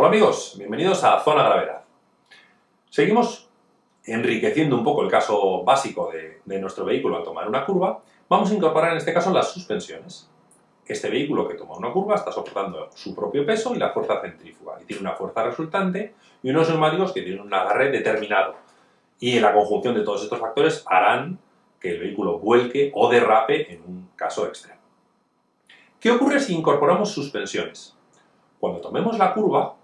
Hola amigos, bienvenidos a Zona Gravedad. Seguimos enriqueciendo un poco el caso básico de, nuestro vehículo al tomar una curva. Vamos a incorporar en este caso las suspensiones. Este vehículo que toma una curva está soportando su propio peso y la fuerza centrífuga, y tiene una fuerza resultante y unos neumáticos que tienen un agarre determinado. Y la conjunción de todos estos factores harán que el vehículo vuelque o derrape en un caso extremo. ¿Qué ocurre si incorporamos suspensiones? Cuando tomemos la curva,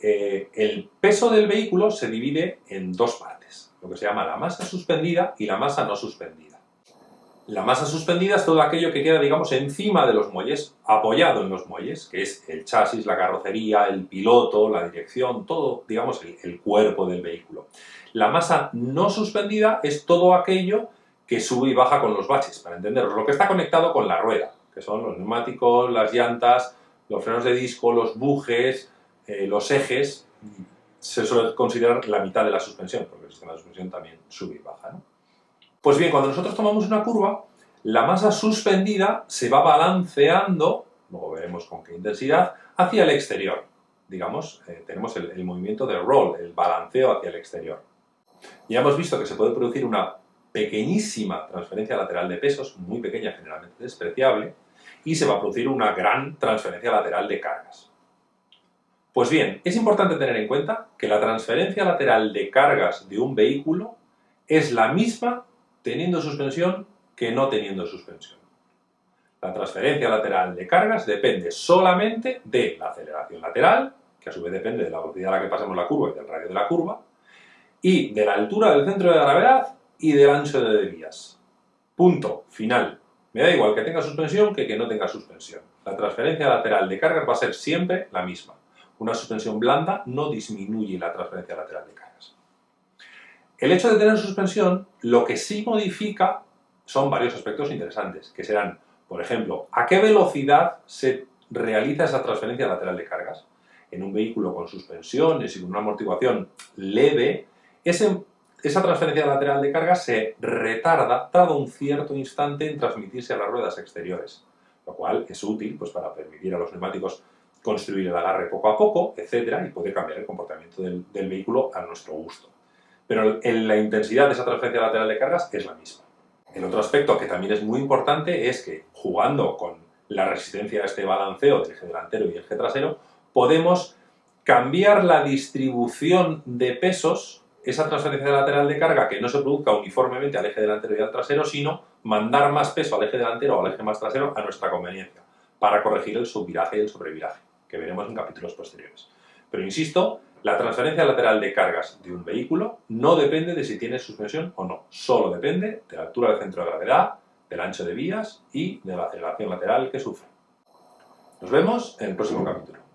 eh, el peso del vehículo se divide en dos partes, lo que se llama la masa suspendida y la masa no suspendida. La masa suspendida es todo aquello que queda, digamos, encima de los muelles, apoyado en los muelles, que es el chasis, la carrocería, el piloto, la dirección, todo, digamos, el, el cuerpo del vehículo. La masa no suspendida es todo aquello que sube y baja con los baches, para entenderlo, lo que está conectado con la rueda, que son los neumáticos, las llantas, los frenos de disco, los bujes, eh, los ejes, se suele considerar la mitad de la suspensión, porque el sistema de suspensión también sube y baja. ¿no? Pues bien, cuando nosotros tomamos una curva, la masa suspendida se va balanceando, luego veremos con qué intensidad, hacia el exterior. Digamos, eh, tenemos el, el movimiento de roll, el balanceo hacia el exterior. Ya hemos visto que se puede producir una pequeñísima transferencia lateral de pesos, muy pequeña, generalmente despreciable, y se va a producir una gran transferencia lateral de cargas. Pues bien, es importante tener en cuenta que la transferencia lateral de cargas de un vehículo es la misma teniendo suspensión que no teniendo suspensión. La transferencia lateral de cargas depende solamente de la aceleración lateral, que a su vez depende de la velocidad a la que pasemos la curva y del radio de la curva, y de la altura del centro de gravedad y del ancho de vías. Punto. Final. Me da igual que tenga suspensión que que no tenga suspensión. La transferencia lateral de cargas va a ser siempre la misma. Una suspensión blanda no disminuye la transferencia lateral de cargas. El hecho de tener suspensión, lo que sí modifica son varios aspectos interesantes, que serán, por ejemplo, a qué velocidad se realiza esa transferencia lateral de cargas. En un vehículo con suspensiones y con una amortiguación leve, esa transferencia lateral de carga se retarda cada un cierto instante en transmitirse a las ruedas exteriores, lo cual es útil pues, para permitir a los neumáticos construir el agarre poco a poco, etcétera, y puede cambiar el comportamiento del, vehículo a nuestro gusto. Pero en la intensidad de esa transferencia lateral de cargas es la misma. El otro aspecto que también es muy importante es que jugando con la resistencia a este balanceo del eje delantero y el eje trasero, podemos cambiar la distribución de pesos esa transferencia lateral de carga que no se produzca uniformemente al eje delantero y al trasero, sino mandar más peso al eje delantero o al eje más trasero a nuestra conveniencia, para corregir el subviraje y el sobreviraje, que veremos en capítulos posteriores. Pero insisto, la transferencia lateral de cargas de un vehículo no depende de si tiene suspensión o no, solo depende de la altura del centro de gravedad, del ancho de vías y de la aceleración lateral que sufre. Nos vemos en el próximo capítulo.